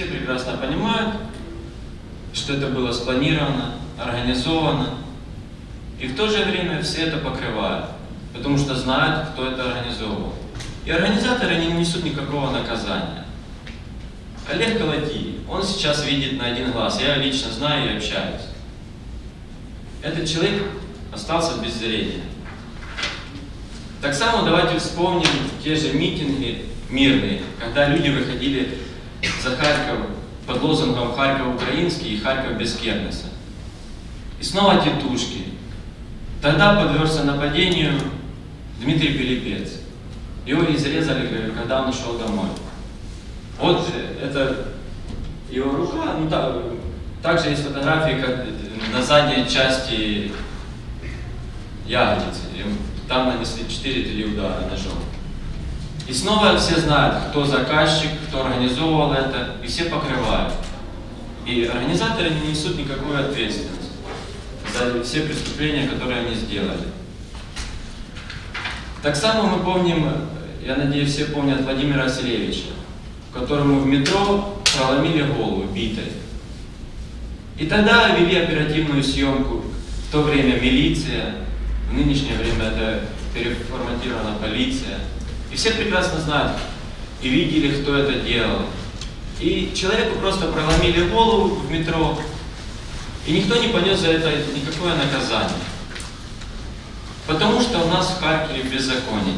Все прекрасно понимают, что это было спланировано, организовано, и в то же время все это покрывают, потому что знают, кто это организовывал. И организаторы не несут никакого наказания. Олег Колотий, он сейчас видит на один глаз, я лично знаю и общаюсь. Этот человек остался без зрения. Так само давайте вспомним те же митинги мирные, когда люди выходили за Харьков под лозунгом «Харьков украинский» и «Харьков без Кернеса». И снова тетушки. Тогда подвергся нападению Дмитрий Пилипец. Его изрезали, когда он ушел домой. Вот это его рука, ну да, также есть фотографии, как на задней части ягодицы. Там нанесли 4-3 удара ножом. И снова все знают, кто заказчик, кто организовывал это, и все покрывают. И организаторы не несут никакой ответственности за все преступления, которые они сделали. Так само мы помним, я надеюсь, все помнят Владимира Васильевича, которому в метро проломили голову битой. И тогда вели оперативную съемку. В то время милиция, в нынешнее время это переформатирована полиция. И все прекрасно знают и видели, кто это делал. И человеку просто проломили голову в метро, и никто не понес за это никакое наказание. Потому что у нас в Харькове беззаконие.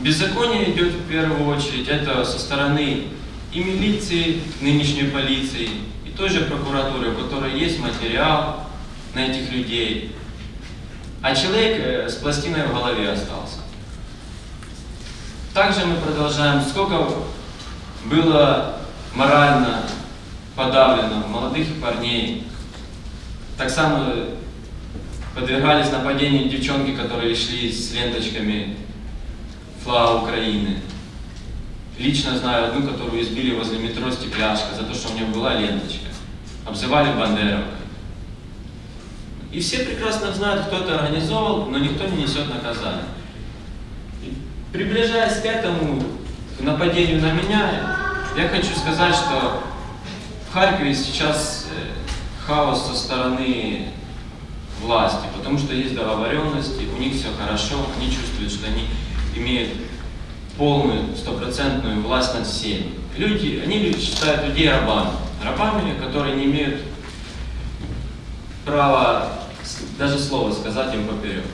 Беззаконие идет в первую очередь, это со стороны и милиции, нынешней полиции, и той же прокуратуры, у которой есть материал на этих людей. А человек э, с пластиной в голове остался. Также мы продолжаем, сколько было морально подавлено молодых парней. Так само подвергались нападению девчонки, которые шли с ленточками флага Украины. Лично знаю одну, которую избили возле метро стекляшка за то, что у нее была ленточка. Обзывали бандеровкой. И все прекрасно знают, кто это организовал, но никто не несет наказания. Приближаясь к этому, нападению на меня, я хочу сказать, что в Харькове сейчас э, хаос со стороны власти, потому что есть договоренности, у них все хорошо, они чувствуют, что они имеют полную, стопроцентную власть над всеми. Люди, они считают людей рабами, рабами, которые не имеют права даже слова сказать им поперек.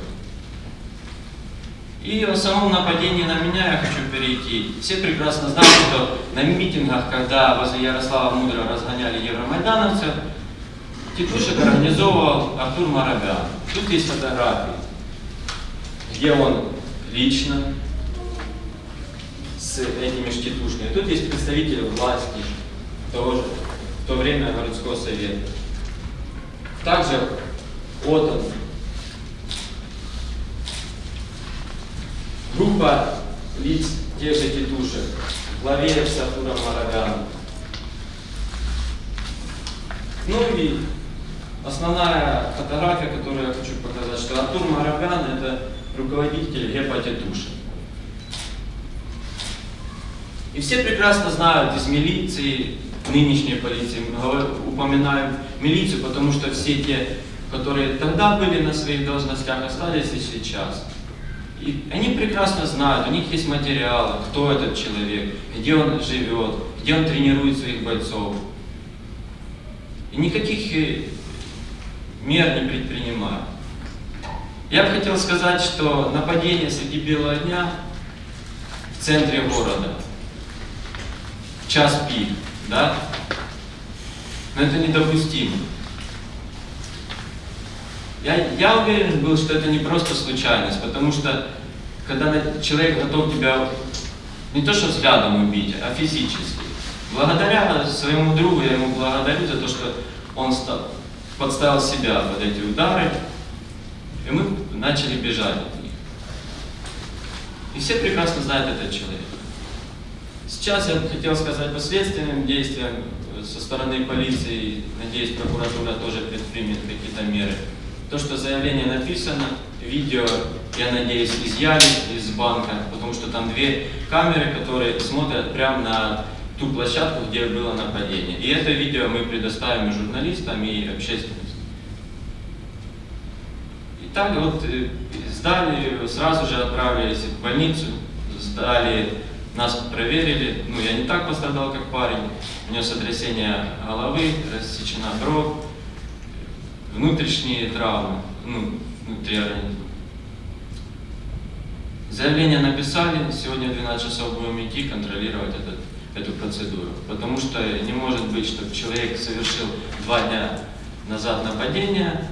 И о самом нападении на меня я хочу перейти. Все прекрасно знают, что на митингах, когда возле Ярослава Мудрого разгоняли евромайдановцев, тетушек организовывал Артур Марабян. Тут есть фотографии, где он лично с этими штитушками. Тут есть представители власти того же, в то время городского совета. Также вот Группа лиц тех же тетушек. Главеев с Артуром. Ну и основная фотография, которую я хочу показать, что Артур Мараган это руководитель ГЕПа Тетушек. И все прекрасно знают из милиции, нынешней полиции, упоминаем милицию, потому что все те, которые тогда были на своих должностях, остались и сейчас. И они прекрасно знают, у них есть материалы, кто этот человек, где он живет, где он тренирует своих бойцов. И никаких э, мер не предпринимают. Я бы хотел сказать, что нападение среди белого дня в центре города, в час пик, да, но это недопустимо. Я, я уверен был, что это не просто случайность, потому что когда человек готов тебя не то что взглядом убить, а физически. Благодаря своему другу, я ему благодарю за то, что он стал, подставил себя под эти удары, и мы начали бежать от них. И все прекрасно знают этот человек. Сейчас я хотел сказать по следственным действиям со стороны полиции, надеюсь, прокуратура тоже предпримет какие-то меры. То, что заявление написано, видео, я надеюсь, изъяли из банка, потому что там две камеры, которые смотрят прямо на ту площадку, где было нападение. И это видео мы предоставим и журналистам, и общественности. И так вот э, сдали, сразу же отправились в больницу, сдали, нас проверили. Ну, я не так пострадал, как парень. У него сотрясение головы, рассечена бровь, внутренние травмы, ну, внутри организма. Заявление написали, сегодня в 12 часов будем идти контролировать этот, эту процедуру. Потому что не может быть, чтобы человек совершил два дня назад нападение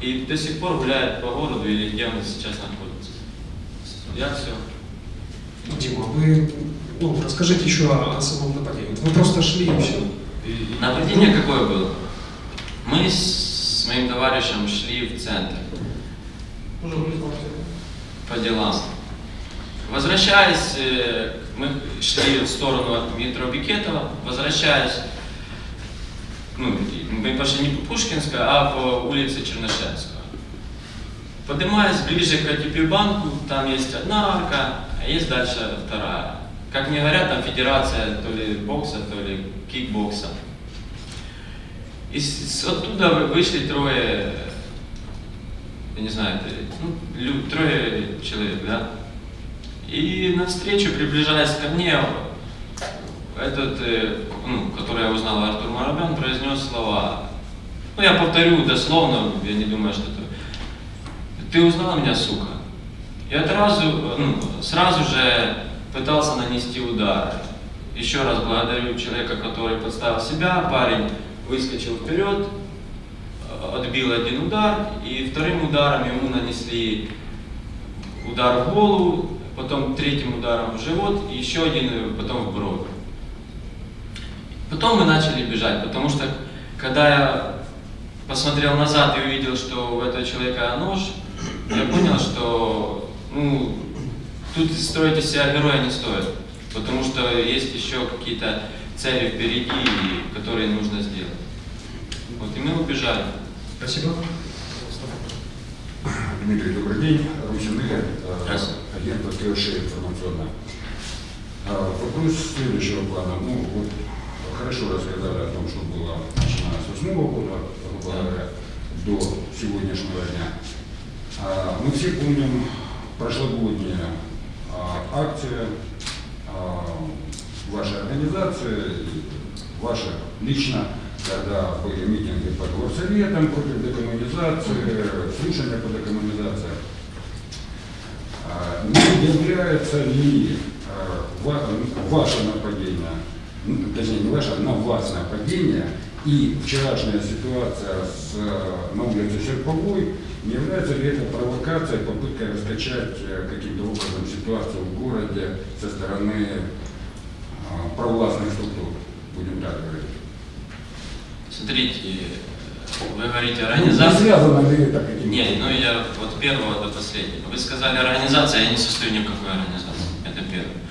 и до сих пор гуляет по городу или где он сейчас находится. Я все. Дима, вы ну, расскажите еще о, о самом нападении. Вы просто шли и все. Нападение какое было? Мы с моим товарищем шли в центр по делам. Возвращаясь, э, мы шли в сторону от метро Бикетова, возвращаясь, ну, мы пошли не по Пушкинской, а по улице Чернышевского. Поднимаясь ближе к Атипибанку, там есть одна арка, а есть дальше вторая. Как мне говорят, там федерация то ли бокса, то ли кикбокса. И с- с- оттуда вы- вышли трое, я не знаю, ну, трое человек, да? И навстречу, приближаясь ко мне, этот, э, ну, который я узнал, Артур Марабян, произнес слова. Ну, я повторю дословно, я не думаю, что это... Ты узнал меня, сука? Я сразу, ну, сразу же пытался нанести удар. Еще раз благодарю человека, который подставил себя. Парень выскочил вперед, э, отбил один удар, и вторым ударом ему нанесли удар в голову, потом третьим ударом в живот, и еще один э, потом в бровь. Потом мы начали бежать, потому что когда я посмотрел назад и увидел, что у этого человека нож, я понял, что ну, тут строить из себя героя не стоит, потому что есть еще какие-то цели впереди, которые нужно сделать. Вот, и мы убежали. Спасибо. Дмитрий, добрый день. Русин Игорь, э, агент КШ информационно. А, Вопрос следующего плана. Ну, вот хорошо рассказали о том, что было начиная с 8 года, грубо говоря, до сегодняшнего дня. А, Мы все помним прошлогодняя а, акция а, вашей организации, и ваша лично, когда были митинги под горсоветом против декоммунизации, слушания по декоммунизации. А, Не является ли а, ва- ваше нападение, ну, точнее не ваше, а на вас нападение и вчерашняя ситуация с, э, на улице Серповой, не является ли это провокацией, попыткой раскачать э, каким-то образом ситуацию в городе со стороны а, провластных структур, будем так говорить? Смотрите, вы говорите Ну, Не организация. связано ли это каким-то? Не, ну я от первого до последнего. Вы сказали организация, я не состою ни в какой организации. Это первое.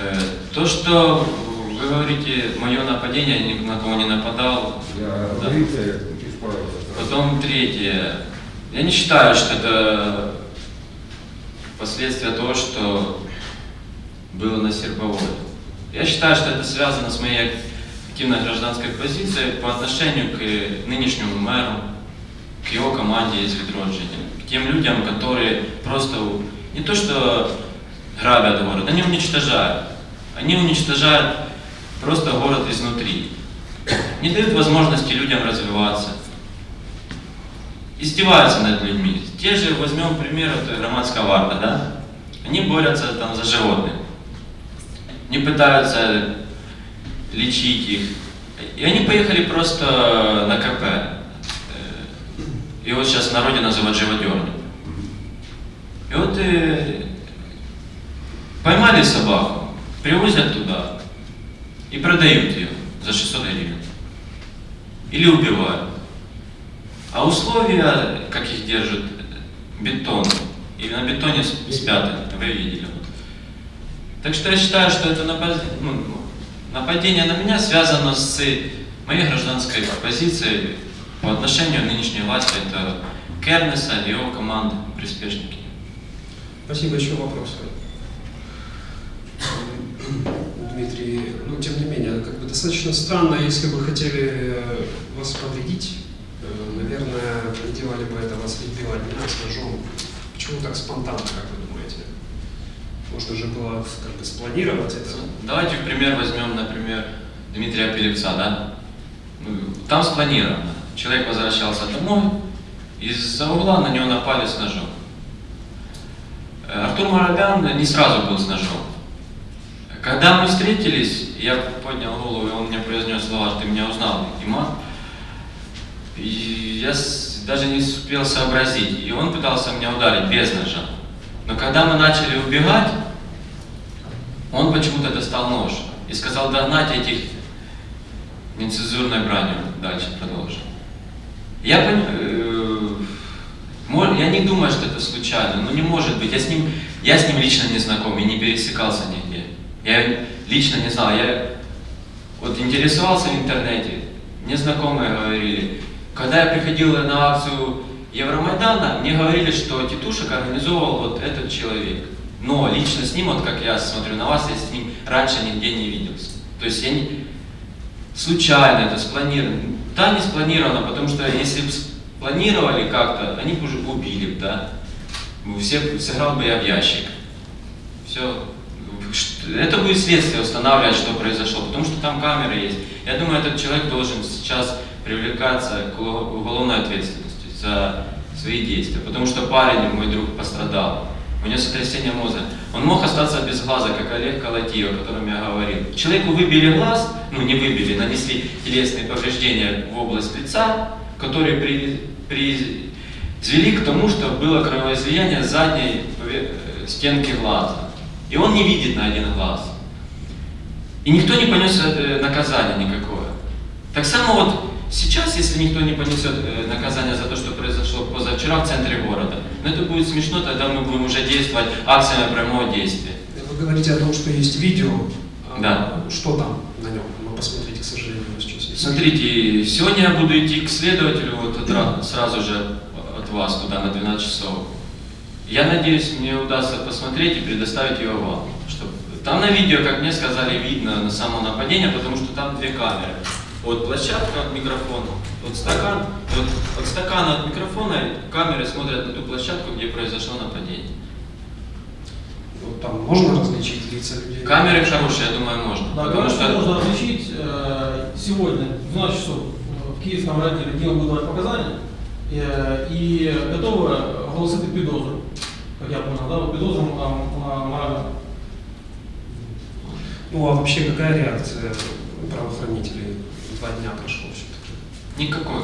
Э, То, что вы говорите, мое нападение, я ни на кого не нападал. Я Да. говорите. Потом третье. Я не считаю, что это последствия того, что было на Сербовой. Я считаю, что это связано с моей активной гражданской позицией по отношению к нынешнему мэру, к его команде из Ведроджини, к тем людям, которые просто не то что грабят город, они уничтожают. Они уничтожают просто город изнутри. Не дают возможности людям развиваться издеваются над людьми. Те же, возьмем пример, это Романская варта, да? Они борются там за животных. Не пытаются лечить их. И они поехали просто на КП. Э, И вот сейчас в народе называют живодерни. И вот э, поймали собаку, привозят туда и продают ее за 600 гривен. Или убивают. А условия, как их держат, бетон. И на бетоне спят, вы видели. Так что я считаю, что это ну, нападение на меня связано с моей гражданской позицией по отношению к нынешней власти. Это Кернеса и его команды, приспешники. Спасибо. Еще вопросы. Дмитрий, ну, тем не менее, как бы достаточно странно, если бы хотели э, вас повредить, э, наверное, не делали бы это вас избивать меня с ножом. Почему так спонтанно, как вы думаете? Можно же было как бы спланировать это. Давайте в пример возьмем, например, Дмитрия Пелевца, да? Ну, Там спланировано. Человек возвращался домой, из-за угла на него напали с ножом. Э, Артур Марабян не сразу был с ножом. Когда мы встретились, я поднял голову, и он мне произнес слова, ты меня узнал, Иман. И я даже не успел сообразить. И он пытался меня ударить без ножа. Но когда мы начали убегать, он почему-то достал нож и сказал догнать этих нецензурной бранью. Дальше продолжим. Я, пон- э, я не думаю, что это случайно, но не может быть. Я с ним, я с ним лично не знаком и не пересекался нигде. Я лично не знал. Я вот интересовался в интернете, мне знакомые говорили. Когда я приходил на акцию Евромайдана, мне говорили, что Титушек организовал вот этот человек. Но лично с ним, вот как я смотрю на вас, я с ним раньше нигде не виделся. То есть я не, случайно это спланировано. Да, не спланировано, потому что если бы спланировали как-то, они бы уже убили, да. Все, сыграл бы я в ящик. Все. Это будет следствие устанавливать, что произошло, потому что там камеры есть. Я думаю, этот человек должен сейчас привлекаться к уго- уголовной ответственности за свои действия, потому что парень, мой друг, пострадал. У него сотрясение мозга. Он мог остаться без глаза, как Олег Колотиев, о котором я говорил. Человеку выбили глаз, ну не выбили, нанесли телесные повреждения в область лица, которые при, привели к тому, что было кровоизлияние задней э, стенки глаза. И он не видит на один глаз. И никто не понес э, наказание никакое. Так само вот сейчас, если никто не понесет э, наказание за то, что произошло позавчера в центре города, ну это будет смешно, тогда мы будем уже действовать акциями прямого действия. Вы говорите о том, что есть видео. А Да. Что там на нем? Вы посмотрите, к сожалению, сейчас. Смотрите, сегодня я буду идти к следователю вот отра- сразу же от вас туда на 12 часов. Я надеюсь, мне удастся посмотреть и предоставить ее вам. Чтоб... Там на видео, как мне сказали, видно на само нападение, потому что там две камеры. Вот площадка от микрофона, вот стакан, вот от стакана от микрофона камеры смотрят на ту площадку, где произошло нападение. Вот там можно различить лица людей? Камеры хорошие, я думаю, можно. Да, потому что можно различить. э, Сегодня в 12 часов в Киевском районе дело будет давать показания. э, И готовы оголосити підозру. Как я понял, да, вот підозру там на морально. Ну а вообще какая реакция правоохранителей? Два дня прошло все-таки. Никакой.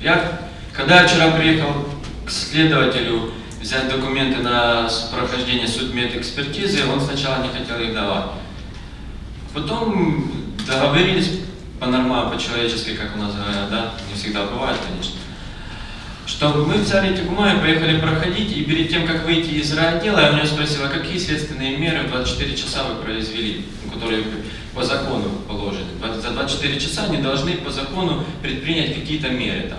Я, когда вчера приехал к следователю взять документы на прохождение судмедэкспертизы, он сначала не хотел их давать. Потом договорились по-нормально, по-человечески, как у нас говорят, да, не всегда бывает, конечно, что мы взяли эти бумаги, поехали проходить, и перед тем, как выйти из райотдела, я у него спросил, а какие следственные меры в 24 часа вы произвели, ну, которые по закону положены. За 24 часа они должны по закону предпринять какие-то меры, там,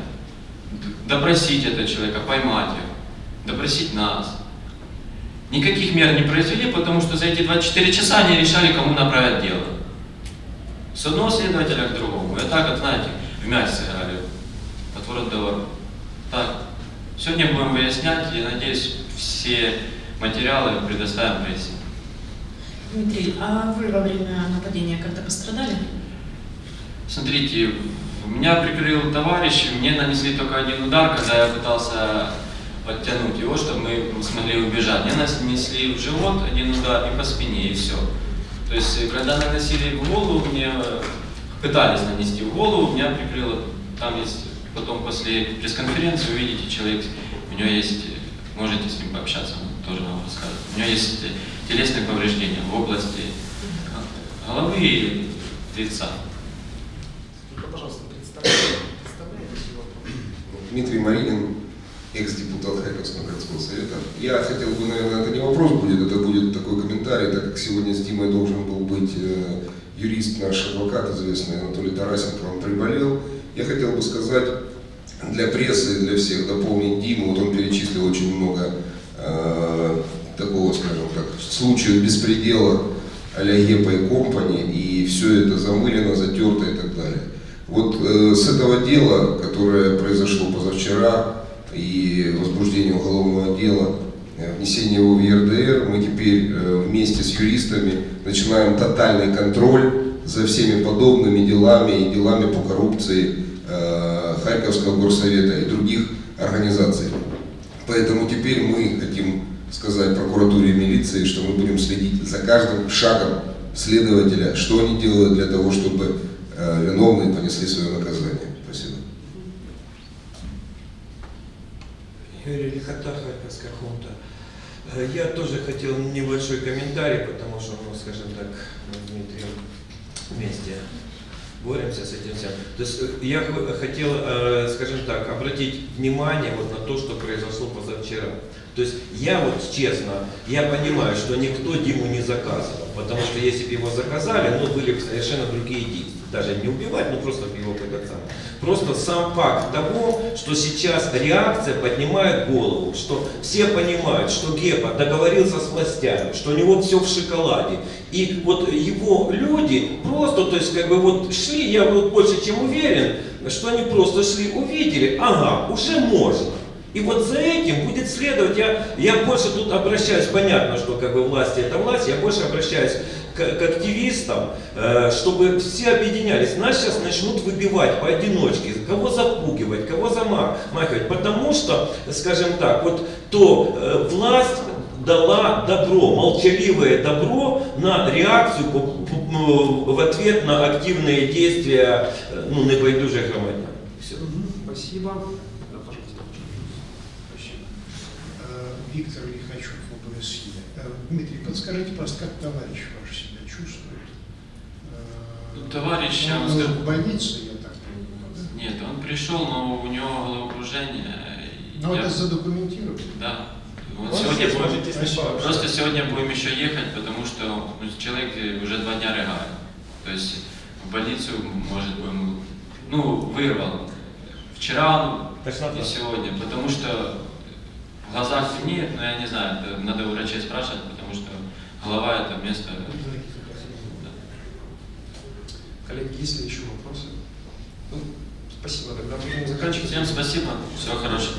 допросить этого человека, поймать его, допросить нас. Никаких мер не произвели, потому что за эти 24 часа они решали, кому направить дело. С одного следователя к другому. И так, вот, знаете, в мяч сыграли. Отворот до ворот. Так. Сегодня будем выяснять, и надеюсь, все материалы предоставим прессе. Дмитрий, а вы во время нападения как-то пострадали? Смотрите, меня прикрыл товарищ, мне нанесли только один удар, когда я пытался подтянуть его, чтобы мы смогли убежать. Мне нанесли в живот один удар и по спине, и все. То есть, когда наносили в голову, мне э, пытались нанести в голову, меня прикрыло. Там есть, потом после пресс-конференции увидите, человек, у него есть, можете с ним пообщаться, он тоже вам расскажет. У него есть э, телесные повреждения в области э, головы и лица. Пожалуйста, его? Дмитрий Маринин, экс-депутат Харьковского городского совета. Я хотел бы, наверное, это не вопрос будет, это будет такой комментарий, так как сегодня с Димой должен был быть э, юрист, наш адвокат, известный Анатолий Тарасенко, он приболел. Я хотел бы сказать для прессы для всех, дополнить Диму, вот он перечислил очень много э, такого, скажем так, случаев беспредела а-ля Епа и Компани, и все это замылено, затерто и так далее. Вот э, с этого дела, которое произошло позавчера, и возбуждение уголовного дела, э, внесение его в ЕРДР, мы теперь э, вместе с юристами начинаем тотальный контроль за всеми подобными делами и делами по коррупции Харьковского горсовета и других организаций. Поэтому теперь мы хотим сказать прокуратуре и милиции, что мы будем следить за каждым шагом следователя, что они делают для того, чтобы э, виновные понесли свое наказание. Спасибо. Юрий Лихота, Харьковская хунта. Э, Я тоже хотел небольшой комментарий, потому что, ну, скажем так, Дмитрием вместе боремся с этим всем. То есть э, я хотел, э, скажем так, обратить внимание вот на то, что произошло позавчера. То есть я вот честно, я понимаю, что никто Диму не заказывал, потому что если бы его заказали, ну были бы совершенно другие действия. Даже не убивать, ну просто его самый. Просто сам факт того, что сейчас реакция поднимает голову, что все понимают, что Гепа договорился с властями, что у него все в шоколаде. И вот его люди просто, то есть как бы вот шли, я вот больше чем уверен, что они просто шли, увидели, ага, уже можно. И вот за этим будет следовать, я, я больше тут обращаюсь, понятно, что как бы власти это власть, я больше обращаюсь к, к активистам, э, чтобы все объединялись. Нас сейчас начнут выбивать поодиночке, кого запугивать, кого замахивать, потому что, скажем так, вот то э, власть дала добро, молчаливое добро на реакцию м, в ответ на активные действия э, ну, небайдужих громадян. Все. Спасибо. Да, пожалуйста. Спасибо. Э, Виктор Лихачев, ОБСЕ. Э, Дмитрий, подскажите, пожалуйста, как товарищ ваш себя чувствует? Э, Ну, товарищ, я он вам скажу- в больнице, я так понимаю, да? Нет, он пришел, но у него головокружение. Но я- это задокументировано. Да. Вот Он сегодня будем-. Просто сегодня будем еще ехать, потому что ну, человек уже два дня рыгает. То есть в больницу, может, будем, ну, вырвал. Вчера ну, Тошнота. и сегодня, потому что в глазах темнеет, но я не знаю, это надо у врачей спрашивать, потому что голова это место. да. Коллеги, есть ли еще вопросы? Ну, спасибо, тогда будем заканчивать. Всем спасибо, всего хорошего.